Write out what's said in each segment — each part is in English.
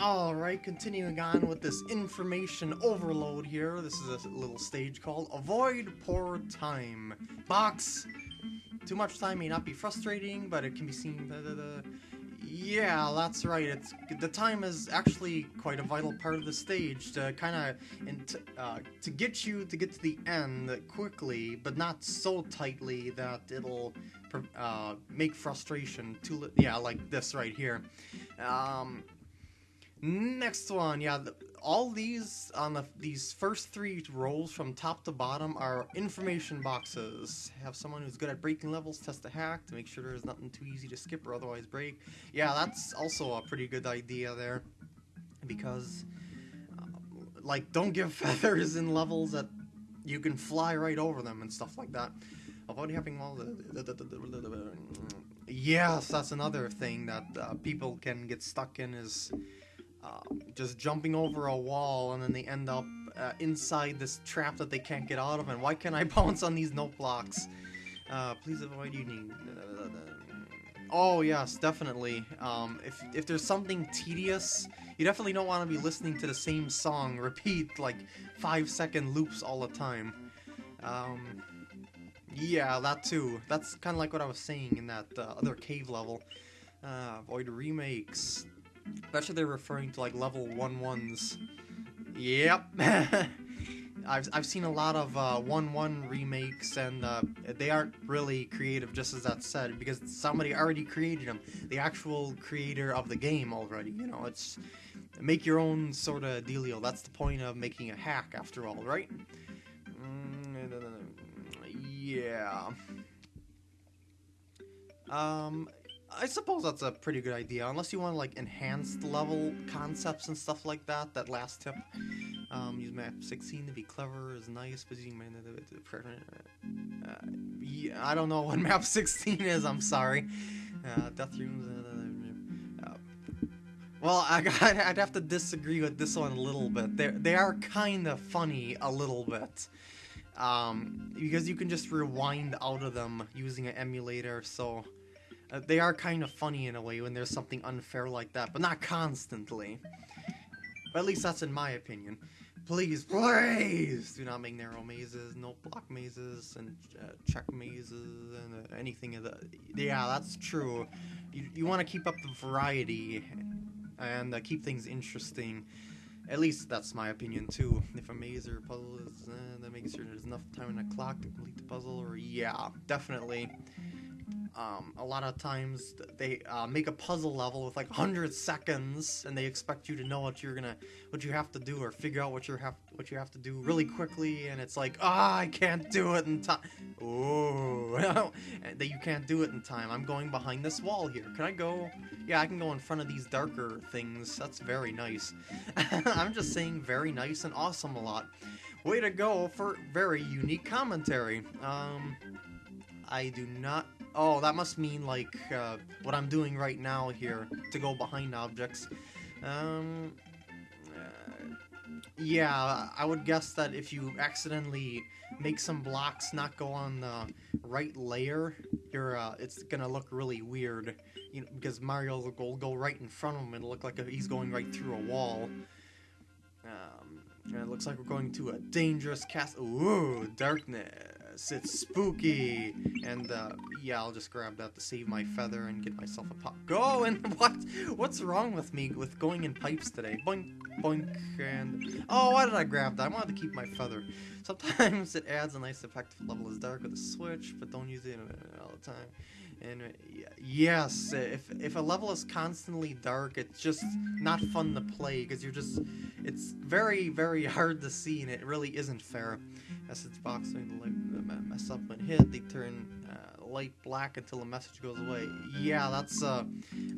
Alright, continuing on with this information overload here. This is a little stage called Avoid Poor Time. Box! Too much time may not be frustrating, but it can be seen... Da, da, da. Yeah, that's right. It's The time is actually quite a vital part of the stage to kind of... Uh, to get you to get to the end quickly, but not so tightly that it'll uh, make frustration too... Yeah, like this right here. Um... Next one, yeah, the, all these on the these first three rows from top to bottom are information boxes. Have someone who's good at breaking levels test a hack to make sure there's nothing too easy to skip or otherwise break. Yeah, that's also a pretty good idea there, because uh, like don't give feathers in levels that you can fly right over them and stuff like that. Avoid having all the, yes, that's another thing that uh, people can get stuck in is um, just jumping over a wall and then they end up uh, inside this trap that they can't get out of. And why can't I bounce on these note blocks? Uh, please avoid using. Oh yes, definitely. Um, if if there's something tedious, you definitely don't want to be listening to the same song repeat like five second loops all the time. Um, yeah, that too. That's kind of like what I was saying in that uh, other cave level. Uh, avoid remakes. Especially they're referring to like level one ones. Yep. I've, I've seen a lot of 1-1 uh, remakes, and uh, they aren't really creative, just as that said, because somebody already created them. The actual creator of the game already, you know, it's... Make your own sort of dealio. That's the point of making a hack, after all, right? Mm, yeah. Um, I suppose that's a pretty good idea, unless you want like enhanced level concepts and stuff like that. That last tip, um, use map 16 to be clever is nice, but using uh, yeah, I don't know what map 16 is. I'm sorry. Uh, death rooms. Uh, uh, well, I I'd have to disagree with this one a little bit. They they are kind of funny a little bit. Um, because you can just rewind out of them using an emulator, so uh, they are kind of funny in a way when there's something unfair like that, but not constantly. But at least that's in my opinion. Please, please do not make narrow mazes, no block mazes, and uh, check mazes, and uh, anything of that. Yeah, that's true. You, you want to keep up the variety and uh, keep things interesting. At least that's my opinion too. If a maze or a puzzle is, uh, then making sure there's enough time in the clock to complete the puzzle, or yeah, definitely. Um, a lot of times they uh, make a puzzle level with like 100 seconds and they expect you to know what you're gonna what you have to do or figure out what you have what you have to do really quickly and it's like ah oh, I can't do it in time oh that you can't do it in time. I'm going behind this wall here. Can I go? Yeah I can go in front of these darker things. That's very nice. I'm just saying very nice and awesome a lot. Way to go for very unique commentary. Um I do not Oh, that must mean, like, uh, what I'm doing right now here, to go behind objects. Um, uh, yeah, I would guess that if you accidentally make some blocks not go on the right layer, you're, uh, it's gonna look really weird. You know, because Mario will go right in front of him and look like he's going right through a wall. Um, and it looks like we're going to a dangerous castle. Ooh, darkness. It's spooky. And, uh, yeah, I'll just grab that to save my feather and get myself a pop. Go! And what? What's wrong with me with going in pipes today? Boink, boink, and... Oh, why did I grab that? I wanted to keep my feather. Sometimes it adds a nice effect if the level is dark with a switch, but don't use it all the time. And uh, yes, if if a level is constantly dark, it's just not fun to play because you're just it's very very hard to see and it really isn't fair. As it's boxing, like mess up when hit, they turn uh, light black until the message goes away. Yeah, that's uh,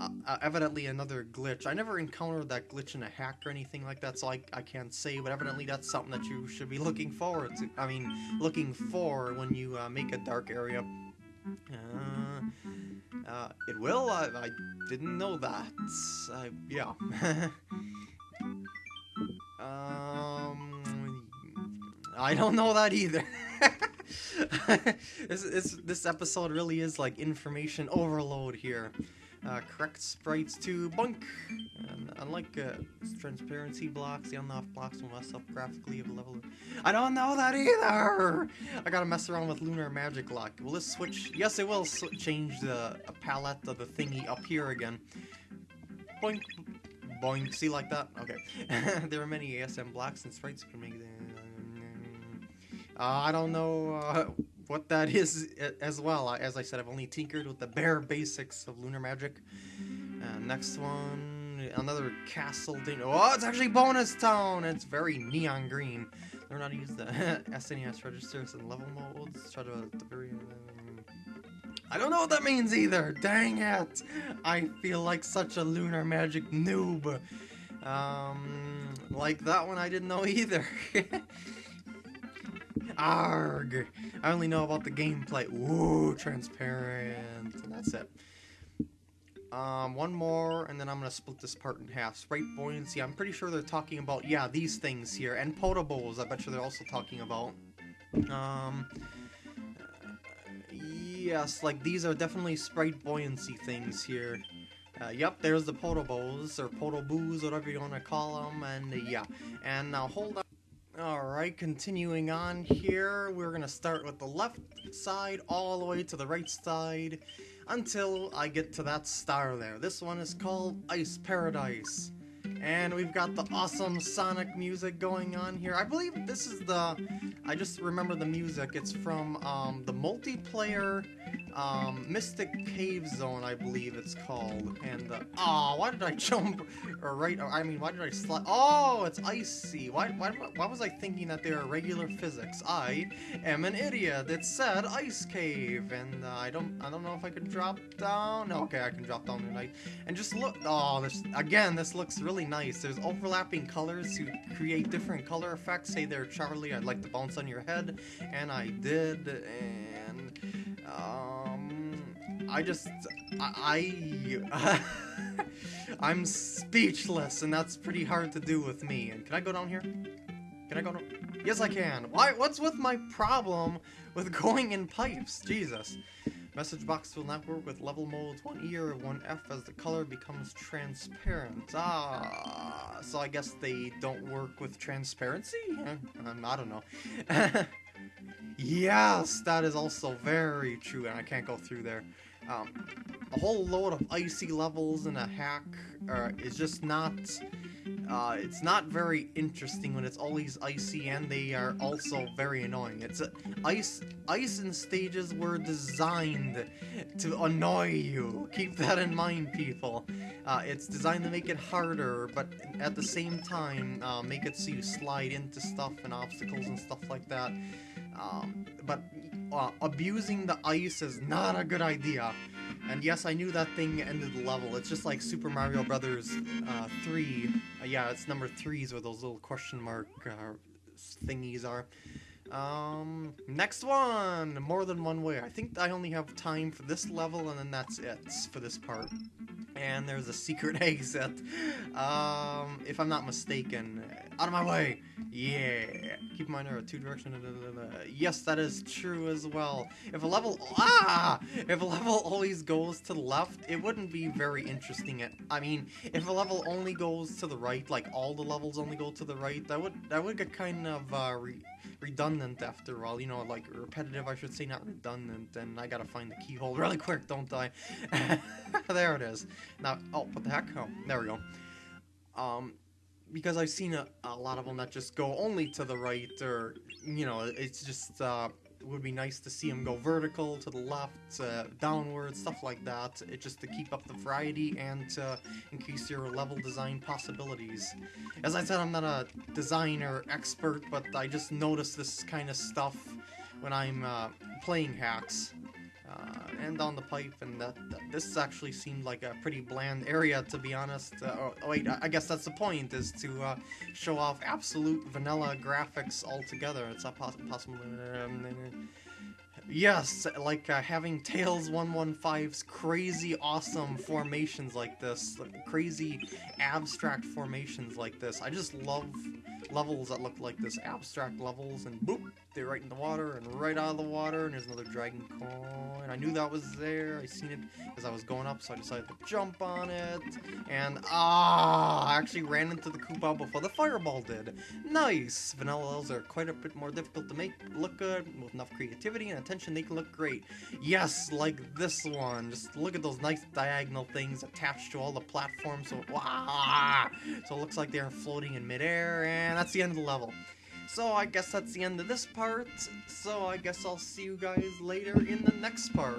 uh, evidently another glitch. I never encountered that glitch in a hack or anything like that, so I, I can't say, but evidently that's something that you should be looking forward to. I mean, looking for when you uh, make a dark area. Uh, uh, it will? I, I didn't know that. I, yeah. um, I don't know that either. this, this, this episode really is like information overload here. Uh, correct sprites to bunk. And, uh, unlike uh, transparency blocks, the on-off blocks will mess up graphically of a level. I don't know that either. I gotta mess around with lunar magic lock. Will this switch? Yes, it will change the palette of the thingy up here again. Boink, boink. See like that? Okay. there are many ASM blocks and sprites you can make. Uh, I don't know uh, what that is as well. As I said, I've only tinkered with the bare basics of lunar magic. Uh, next one, another castle thing. Oh, it's actually bonus town. It's very neon green. Learn how to use the SNES registers and level modes. Try to the very. I don't know what that means either. Dang it! I feel like such a lunar magic noob. Um, like that one, I didn't know either. Arg! I only know about the gameplay. Ooh, transparent. And that's it. Um, one more, and then I'm gonna split this part in half. Sprite buoyancy, I'm pretty sure they're talking about, yeah, these things here. And potables, I bet you they're also talking about. Um, yes, like, these are definitely sprite buoyancy things here. Uh, yep, there's the potables, or podoboos, whatever you want to call them, and uh, yeah. And now hold on. Alright, continuing on here, we're gonna start with the left side all the way to the right side until I get to that star there. This one is called Ice Paradise. And we've got the awesome Sonic music going on here. I believe this is the... I just remember the music. It's from um, the multiplayer um, Mystic Cave Zone, I believe it's called. And, uh, oh, why did I jump, or right, or, I mean, why did I slide? Oh, it's icy. Why, why, why was I thinking that they are regular physics? I am an idiot. It said ice cave, and uh, I don't, I don't know if I can drop down. Okay, I can drop down tonight. And just look, oh, this, again, this looks really nice. There's overlapping colors to create different color effects. Hey there, Charlie, I'd like to bounce on your head, and I did, and, um, I just, I, I I'm speechless, and that's pretty hard to do with me. And can I go down here? Can I go down? Yes, I can. Why? What's with my problem with going in pipes? Jesus. Message box will not work with level modes 1E or 1F as the color becomes transparent. Ah, so I guess they don't work with transparency? Um, I don't know. yes, that is also very true, and I can't go through there. Um, a whole load of icy levels in a hack uh, is just not uh, it's not very interesting when it's always icy and they are also very annoying. It's uh, ice ice and stages were designed to annoy you. Keep that in mind, people. Uh, it's designed to make it harder, but at the same time, uh, make it so you slide into stuff and obstacles and stuff like that. Um, but uh, abusing the ice is not a good idea. And yes, I knew that thing ended the level. It's just like Super Mario Brothers uh, 3. Yeah, it's number 3s where those little question mark uh, thingies are. Um, next one! More than one way. I think I only have time for this level and then that's it for this part. And there's a secret exit. Um, if I'm not mistaken. Out of my way! Yeah! Keep in mind there are two directions. Yes, that is true as well. If a level... Ah! If a level always goes to the left, it wouldn't be very interesting. I mean, if a level only goes to the right, like all the levels only go to the right, that would that would get kind of uh, redundant after all. You know, like repetitive, I should say, not redundant. And I gotta find the keyhole really quick, don't I? there it is. Now, oh, what the heck? Oh, there we go. Um, because I've seen a, a lot of them that just go only to the right, or, you know, it's just, uh, would be nice to see them go vertical, to the left, uh, downward, stuff like that. It just to keep up the variety and to increase your level design possibilities. As I said, I'm not a designer expert, but I just notice this kind of stuff when I'm uh, playing hacks uh, and down the pipe, and that, that, this actually seemed like a pretty bland area, to be honest. Uh, oh, oh, wait, I guess that's the point, is to uh, show off absolute vanilla graphics altogether. It's not poss possible. Yes, like uh, having Tails 115's crazy awesome formations like this, crazy abstract formations like this. I just love levels that look like this, abstract levels, and boop, there right in the water and right out of the water, and there's another dragon coin. I knew that was there. I seen it as I was going up, so I decided to jump on it. And ah, I actually ran into the Koopa before the fireball did. Nice! Vanilla levels are quite a bit more difficult to make look good. With enough creativity and attention, they can look great. Yes, like this one. Just look at those nice diagonal things attached to all the platforms. So, wow! So it looks like they're floating in midair, and that's the end of the level. So I guess that's the end of this part. So I guess I'll see you guys later in the next part.